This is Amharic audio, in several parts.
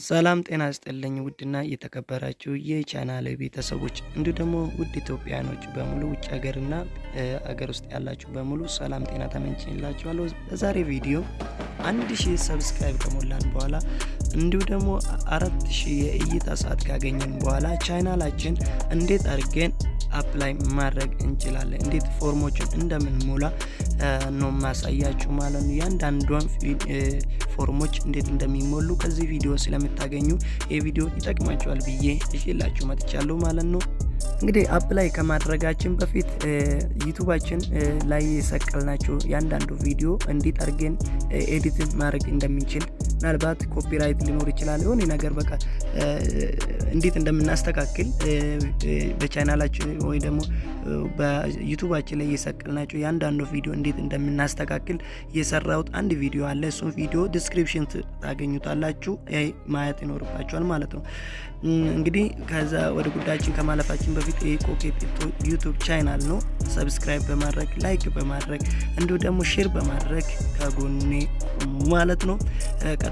ሰላም ጤና ይስጥልኝ ውድና የተከበራችሁ የቻናል ቤተሰቦች እንዲሁ ደግሞ ውድ ኢትዮጵያኖች በሙሉ ውጭ ሀገርና አገር ውስጥ ያላችሁ በሙሉ ሰላም ጤና እመኝላችኋለሁ። በዛሬ ቪዲዮ አንድ ሺህ subscribe ከሞላን በኋላ እንዲሁ ደግሞ አራት ሺህ የእይታ ሰዓት ካገኘን በኋላ ቻናላችን እንዴት አድርገን apply ማድረግ እንችላለን፣ እንዴት ፎርሞችን እንደምንሞላ ነው ማሳያችሁ ማለት ነው። እያንዳንዷን ፎርሞች እንዴት እንደሚሞሉ ከዚህ ቪዲዮ ስለምታገኙ ይህ ቪዲዮ ይጠቅማችኋል ብዬ ይዤላችሁ መጥቻለሁ ማለት ነው። እንግዲህ apply ከማድረጋችን በፊት ዩቱባችን ላይ የሰቀልናቸው ያንዳንዱ ቪዲዮ እንዴት አድርገን edit ን ማድረግ እንደምንችል ምናልባት copyright ሊኖር ይችላል የሆነ ነገር በቃ እንዴት እንደምናስተካክል በቻናላችን ወይ ደግሞ በዩቱባችን ላይ የሰቀልናቸው ያንዳንዱ ቪዲዮ እንዴት እንደምናስተካክል የሰራሁት አንድ ቪዲዮ አለ። እሱን ቪዲዮ description ታገኙታላችሁ፣ ማየት ይኖርባችኋል ማለት ነው። እንግዲህ ከዛ ወደ ጉዳያችን ከማለፋችን በፊት ኮኬት ዩቱብ ቻናል ነው። subscribe በማድረግ like በማድረግ እንዲሁ ደግሞ share በማድረግ ከጎኔ ማለት ነው።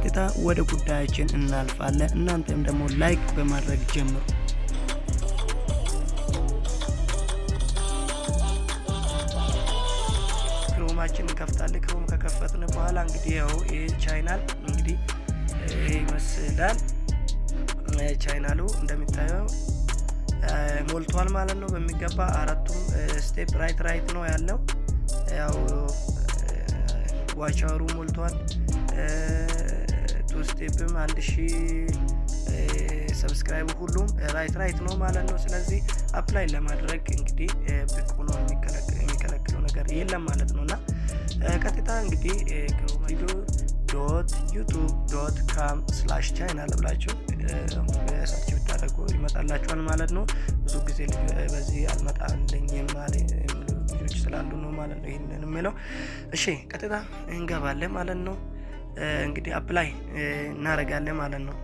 ቀጥታ ወደ ጉዳያችን እናልፋለን። እናንተም ደግሞ like በማድረግ ጀምሩ። Chrome ኣችን እንከፍታለን። Chrome ከከፈትን በኋላ እንግዲህ ያው ይህ ቻናል እንግዲህ ይመስላል። ቻናሉ እንደሚታየው ሞልቷል ማለት ነው በሚገባ አራቱም step right right ነው ያለው። ያው ዋቻሩ ሞልቷል። step ም አንድ ሺ subscribe ሁሉም right right ነው ማለት ነው። ስለዚህ apply ለማድረግ እንግዲህ ብቁ ነው የሚከለክለው ነገር የለም ማለት ነው እና ቀጥታ እንግዲህ studio dot YouTube dot com slash channel ብላችሁ search ብታደርጉ ይመጣላችኋል ማለት ነው። ብዙ ጊዜ በዚህ አልመጣልኝም ልጆች ስላሉ ነው ማለት ነው ይህንን የሚለው። እሺ ቀጥታ እንገባለን ማለት ነው። እንግዲህ apply እናደርጋለን ማለት ነው።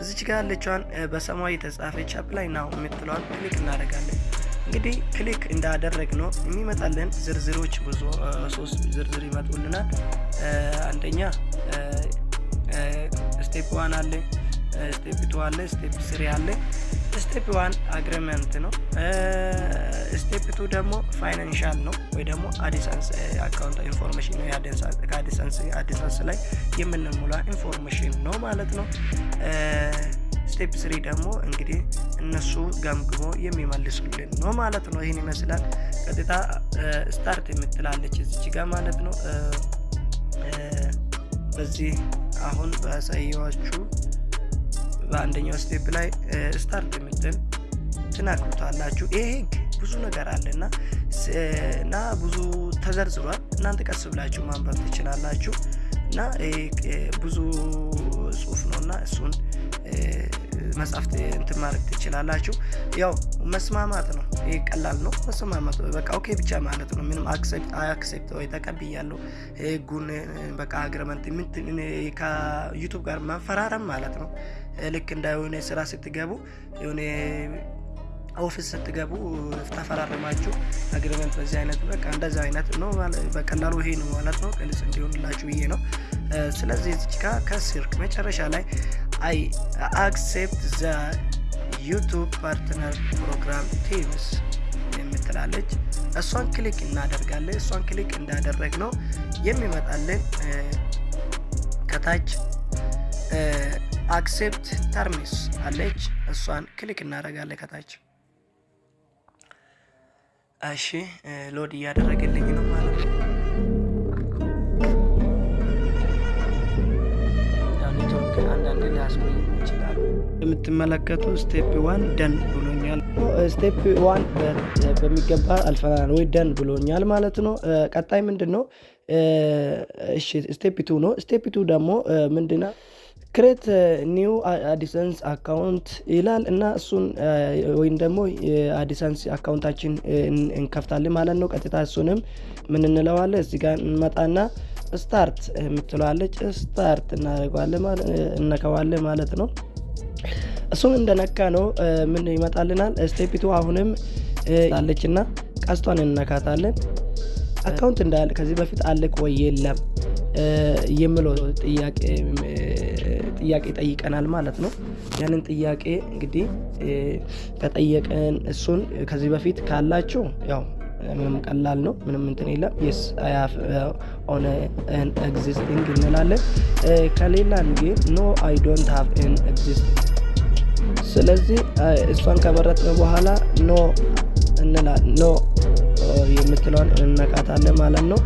እዚች ጋር ያለችዋን በሰማያዊ የተጻፈች Apply now የምትለዋን click እናደርጋለን። እንግዲህ click እንዳደረግ ነው የሚመጣልን ዝርዝሮች ብዙ ሶስት ዝርዝር ይመጡልናል። አንደኛ step one አለ፣ step two አለ፣ step three አለ። step one agreement ነው። step two ደግሞ financial ነው ወይ ደግሞ AdSense account information ነው። ከ AdSense ላይ የምንሞላ information ነው ማለት ነው። step three ደግሞ እንግዲህ እነሱ ገምግመው የሚመልሱልን ነው ማለት ነው። ይህን ይመስላል። ቀጥታ start የምትላለች እዚች ጋር ማለት ነው። በዚህ አሁን ባሳየኋችሁ በአንደኛው step ላይ start የምትል ትነኩታላችሁ። ይሄ ህግ ብዙ ነገር አለና እና ብዙ ተዘርዝሯል። እናንተ ቀስ ብላችሁ ማንበብ ትችላላችሁ። እና ብዙ ጽሁፍ ነው እና እሱን መጽሐፍት እንትን ማድረግ ትችላላችሁ። ያው መስማማት ነው። ይህ ቀላል ነው። መስማማት በቃ okay ብቻ ማለት ነው። ምንም accept ወይ ተቀብያለሁ ህጉን በቃ agreement ከዩቱብ ጋር መፈራረም ማለት ነው። ልክ እንደ የሆነ ስራ ስትገቡ የሆነ office ስትገቡ ተፈራረማችሁ agreement በዚህ አይነት በቃ እንደዚ አይነት ነው በቀላሉ ይሄ ነው ማለት ነው። ግልጽ እንዲሆንላችሁ ብዬ ነው። ስለዚህ እዚች ጋ ከስር መጨረሻ ላይ I accept the YouTube Partner Program terms የምትላለች እሷን click እናደርጋለን። እሷን click እንዳደረግ ነው የሚመጣልን ከታች Accept terms አለች። እሷን click እናደርጋለን ከታች እሺ load እያደረገልኝ ነው ማለት ነው። የምትመለከቱ step one done ብሎኛል። step one በሚገባ አልፈናል ወይ done ብሎኛል ማለት ነው። ቀጣይ ምንድን ነው? step two ነው። step two ደግሞ ምንድና create new AdSense account ይላል እና እሱን ወይም ደግሞ የ AdSense አካውንታችን እንከፍታለን ማለት ነው። ቀጥታ እሱንም ምን እንለዋለን እዚህ ጋር እንመጣና start የምትለዋለች start እነከዋለን ማለት ነው። እሱን እንደነካ ነው ምን ይመጣልናል? step two አሁንም አለች እና ቀስቷን እንነካታለን። account እንዳለ ከዚህ በፊት አለክ ወይ የለም የምለው ጥያቄ ጥያቄ ጠይቀናል ማለት ነው። ያንን ጥያቄ እንግዲህ ከጠየቀን እሱን ከዚህ በፊት ካላችሁ ያው ምንም ቀላል ነው። ምንም እንትን የለም። yes on an existing እንላለን። ከሌላን ግን no I don't have an existing። ስለዚህ እሷን ከመረጥን በኋላ No እንላለን። No የምትለውን እንነካታለን ማለት ነው።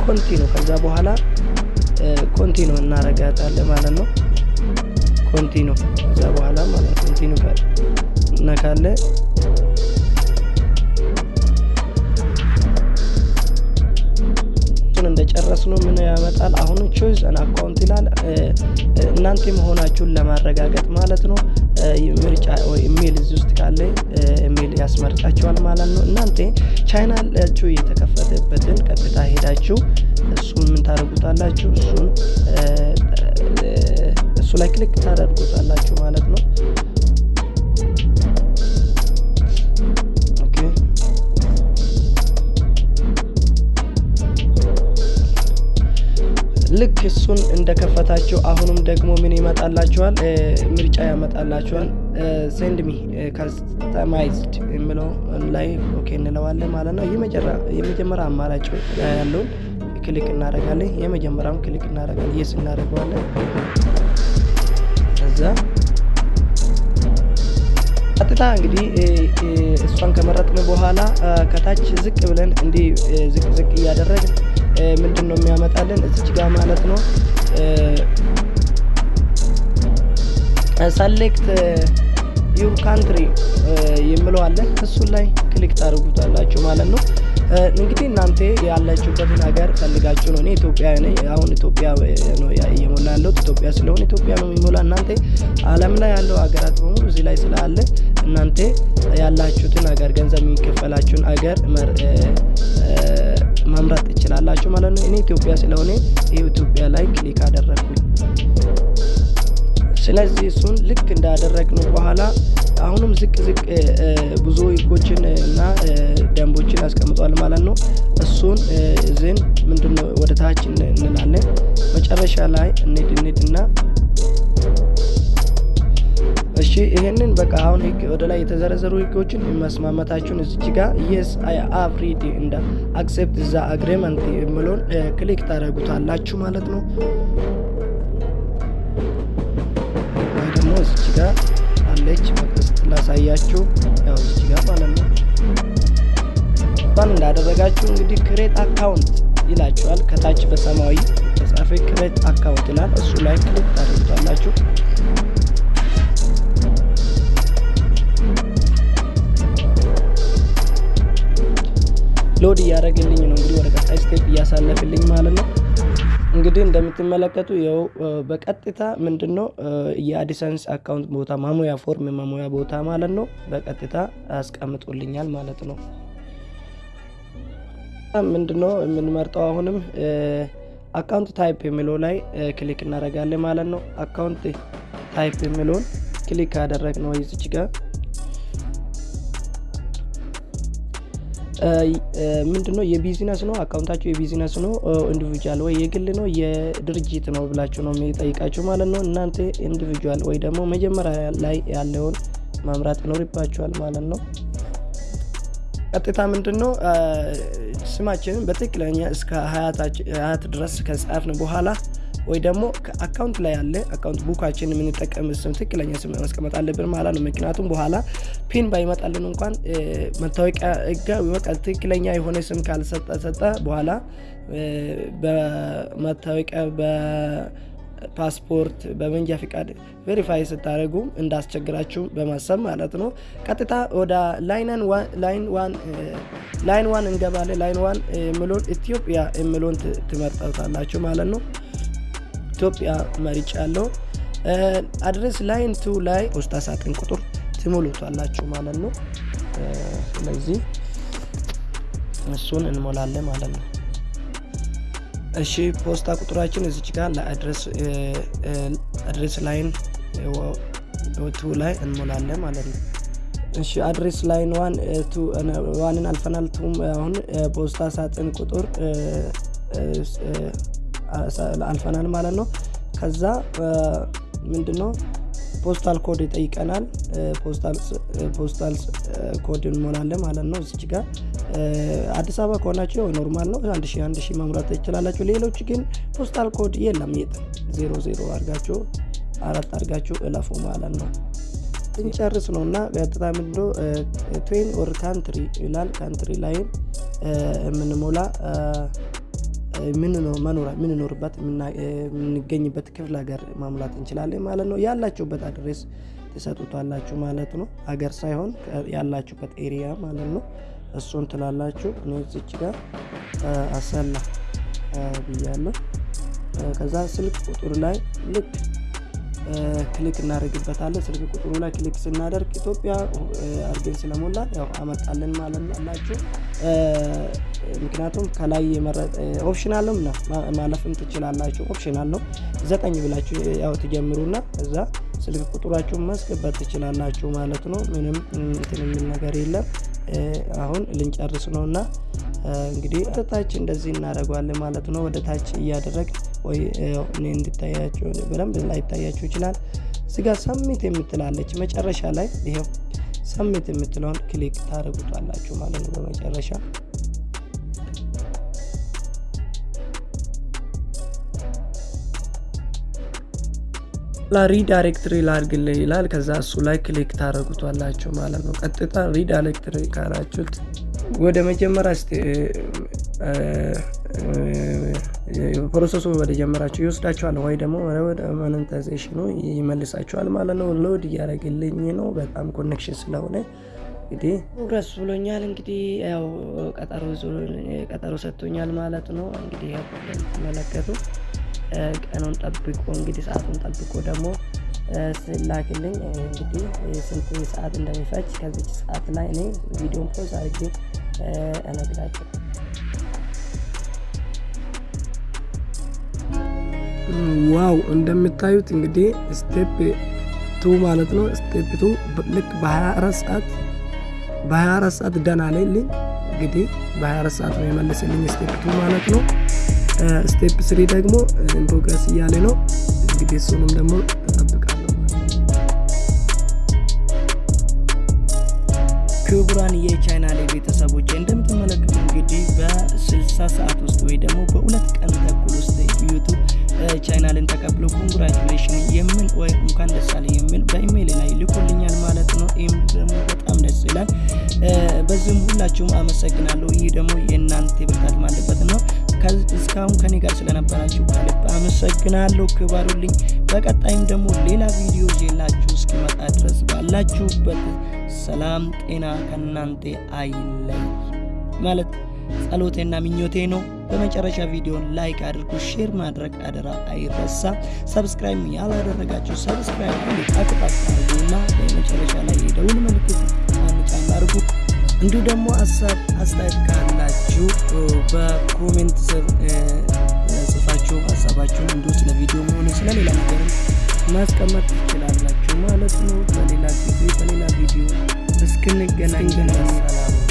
continue ከዛ በኋላ continue እናረጋታለን ማለት ነው። continue ከዛ በኋላ ማለት continue እነካለን። እንደጨረስ ነው ምን ያመጣል? አሁን choose an account ይላል። እናንተ መሆናችሁን ለማረጋገጥ ማለት ነው። ምርጫ ኢሜል እዚህ ውስጥ ካለ ኢሜል ያስመርጣችኋል ማለት ነው። እናንተ ቻናላችሁ የተከፈተበትን ቀጥታ ሄዳችሁ እሱን ምን ታደርጉታላችሁ? እሱን እሱ ላይ click ታደርጉታላችሁ ማለት ነው። ልክ እሱን እንደከፈታችሁ አሁንም ደግሞ ምን ይመጣላችኋል? ምርጫ ያመጣላችኋል። me customized የሚለው ላይ OK እንለዋለን ማለት ነው። የመጀመሪያ አማራጭ ያለውን click እናደርጋለን። የመጀመሪያውን click እናደርጋለን። Yes እናደርገዋለን። ከዛ ቀጥታ እንግዲህ እሷን ከመረጥን በኋላ ከታች ዝቅ ብለን እንዲህ ዝቅ ዝቅ እያደረግን ምንድን ነው የሚያመጣልን እዚች ጋር ማለት ነው select your country አለ። እሱን ላይ click ታደርጉታላችሁ ማለት ነው። እንግዲህ እናንተ ያላችሁበትን ሀገር ፈልጋችሁ ነው። እኔ ኢትዮጵያ ነኝ። አሁን ኢትዮጵያ ነው እየሞላ ያለሁት። ኢትዮጵያ ስለሆነ ኢትዮጵያ ነው የሚሞላ። እናንተ ዓለም ላይ ያለው ሀገራት በሙሉ እዚህ ላይ ስላለ እናንተ ያላችሁትን ሀገር ገንዘብ የሚከፈላችሁን ሀገር መምረጥ ትችላላችሁ ማለት ነው። እኔ ኢትዮጵያ ስለሆነ ይህ ኢትዮጵያ ላይ click አደረግኩኝ። ስለዚህ እሱን ልክ እንዳደረግነው በኋላ አሁንም ዝቅ ዝቅ ብዙ ህጎችን እና ደንቦችን ያስቀምጧል ማለት ነው። እሱን ዝን ምንድነው ወደ ታች እንላለን። መጨረሻ ላይ እንሂድ እንሂድ እና እሺ ይሄንን በቃ አሁን ህግ ወደ ላይ የተዘረዘሩ ህጎችን መስማመታችሁን እዚች ጋር Yes I have read and accept the agreement የሚለውን click ታደርጉታላችሁ ማለት ነው። ወይ ደግሞ እዚች ጋር በቀስት ላሳያችሁ። ያው እዚች ጋር ማለት ነው። ባን እንዳደረጋችሁ እንግዲህ create account ይላችኋል። ከታች በሰማያዊ ተጻፈ create account ይላል። እሱ ላይ click ታደርጉታላችሁ። load እያደረግልኝ ነው እንግዲህ ወደ ቀጣይ step እያሳለፍልኝ ማለት ነው። እንግዲህ እንደምትመለከቱ ይኸው በቀጥታ ምንድን ነው የ AdSense account ቦታ ማሙያ form ማሙያ ቦታ ማለት ነው በቀጥታ አስቀምጦልኛል ማለት ነው። ምንድን ነው የምንመርጠው አሁንም account type የሚለው ላይ click እናደርጋለን ማለት ነው። account type የሚለውን click ካደረግ ነው ይዝች ጋር ምንድነው የቢዝነስ ነው አካውንታችሁ የቢዝነስ ነው individual ወይ የግል ነው የድርጅት ነው ብላችሁ ነው የሚጠይቃችሁ ማለት ነው። እናንተ individual ወይ ደግሞ መጀመሪያ ላይ ያለውን መምረጥ ይኖርባችኋል ማለት ነው። ቀጥታ ምንድን ነው ስማችንን በትክክለኛ እስከ አያት ድረስ ከጻፍን በኋላ ወይ ደግሞ account ላይ ያለ account ቡካችን የምንጠቀም ስም ትክክለኛ ስም ማስቀመጥ አለብን ማለት ነው። ምክንያቱም በኋላ PIN ባይመጣልን እንኳን መታወቂያ ህጋ ትክክለኛ የሆነ ስም ካልሰጠ በኋላ በመታወቂያ በፓስፖርት በመንጃ ፍቃድ verify ስታደርጉ እንዳስቸግራችሁ በማሰብ ማለት ነው። ቀጥታ ወደ line one እንገባለን። line one የሚለውን ኢትዮጵያ የሚለውን ትመርጣታላችሁ ማለት ነው። ኢትዮጵያ መርጫ ያለው address line two ላይ ፖስታ ሳጥን ቁጥር ትሞሉታላችሁ ማለት ነው። ስለዚህ እሱን እንሞላለን ማለት ነው። እሺ ፖስታ ቁጥራችን እዚች ጋር ለ address line two ላይ እንሞላለን ማለት ነው። እሺ address line one one ን አልፈናል። two ም አሁን ፖስታ ሳጥን ቁጥር አልፈናል ማለት ነው። ከዛ ምንድን ነው postal code ይጠይቀናል። postal code እንሞላለን ማለት ነው። እዚች ጋር አዲስ አበባ ከሆናችሁ normal ነው፣ አንድ ሺህ አንድ ሺህ መሙላት ትችላላችሁ። ሌሎች ግን postal code የለም። የጥ ዜሮ ዜሮ አድርጋችሁ አራት አድርጋችሁ እለፉ ማለት ነው። እንጨርስ ነው እና ቀጥታ ምንድነው town or country ይላል። country ላይም የምንሞላ የምንኖርበት የምንገኝበት ክፍለ ሀገር መሙላት እንችላለን ማለት ነው። ያላችሁበት address ትሰጡታላችሁ ማለት ነው። ሀገር ሳይሆን ያላችሁበት area ማለት ነው። እሱን ትላላችሁ። እኔ እዚች ጋር አሰላ ብያለሁ። ከዛ ስልክ ቁጥር ላይ ልክ click እናደርግበታለን። ስልክ ቁጥሩ ላይ click ስናደርግ ኢትዮጵያ አድርገን ስለሞላ ያው አመጣልን ማለት አላችሁ። ምክንያቱም ከላይ optional ነው ማለፍም ትችላላችሁ። optional ነው። ዘጠኝ ብላችሁ ያው ትጀምሩና እዛ ስልክ ቁጥራችሁን ማስገባት ትችላላችሁ ማለት ነው። ምንም እንትን ነገር የለም። አሁን ልንጨርስ ነው እና እንግዲህ ወደ ታች እንደዚህ እናደርገዋለን ማለት ነው። ወደ ታች እያደረግ ወይ እኔ እንድታያቸው በደንብ ላይታያችሁ ይችላል። እዚጋ submit የምትላለች መጨረሻ ላይ ይኸው submit የምትለውን click ታደርጉታላችሁ ማለት ነው። በመጨረሻ redirectory ላድርግልህ ይላል። ከዛ እሱ ላይ click ታደርጉታላችሁ ማለት ነው። ቀጥታ redirectory ካላችሁት ወደ መጀመሪያ process ኡ ወደ ጀመራችሁ ይወስዳችኋል፣ ወይ ደግሞ ወደ monetization ኡ ይመልሳችኋል ማለት ነው። load እያደረግልኝ ነው በጣም connection ስለሆነ እንግዲህ progress ብሎኛል። እንግዲህ ያው ቀጠሮ ሰጥቶኛል ማለት ነው። እንግዲህ ተመለከቱ ቀኑን ጠብቆ እንግዲህ ሰዓቱን ጠብቆ ደግሞ ስላክልኝ እንግዲህ ስንት ሰዓት እንደሚፈጅ ከዚች ሰዓት ላይ እኔ ቪዲዮን pause አድርጌ እነግራቸው። wow እንደምታዩት እንግዲህ step two ማለት ነው። step two ልክ በ24 ሰዓት በ24 ሰዓት ደህና ላይልኝ እንግዲህ በ24 ሰዓት ነው የመለስልኝ step two ማለት ነው። step three ደግሞ progress እያለ ነው እንግዲህ እሱንም ደግሞ እጠብቃለሁ። ክቡራን የቻናሌ ቤተሰቦች እንደምትመለከቱ እንግዲህ በ60 ሰዓት ውስጥ ወይ ደግሞ በሁለት ቀን ተኩል ውስጥ ዩቱብ ቻናልን ተቀብሎ congratulation የሚል ወይ እንኳን ደስ አለህ የሚል በኢሜይል ላይ ልኮልኛል ማለት ነው። ይህም ደግሞ በጣም ደስ ይላል። በዚህም ሁላችሁም አመሰግናለሁ። ይህ ደግሞ የእናንተ ብርታት ማለት ነው። እስካሁን ከኔ ጋር ስለነበራችሁ ከልብ አመሰግናለሁ። ክበሩልኝ። በቀጣይም ደግሞ ሌላ ቪዲዮ ይዤላችሁ እስኪመጣ ድረስ ባላችሁበት ሰላም ጤና ከእናንተ አይለይ ማለቴ ጸሎቴና ምኞቴ ነው። በመጨረሻ ቪዲዮን like አድርጉ፣ share ማድረግ አደራ አይረሳ። subscribe ያላደረጋችሁ subscribe ጠቅጠቅ አድርጉና በመጨረሻ ላይ የደውል ምልክት ጫን አድርጉ። እንዲሁ ደግሞ ሀሳብ አስተያየት ካላችሁ በ comment ስር ጽፋችሁ ሀሳባችሁን እንዲሁ ስለ ቪዲዮ መሆኑ ስለሌላ ነገርም ማስቀመጥ ትችላላችሁ ማለት ነው። በሌላ ጊዜ በሌላ ቪዲዮ እስክንገናኝ ሰላም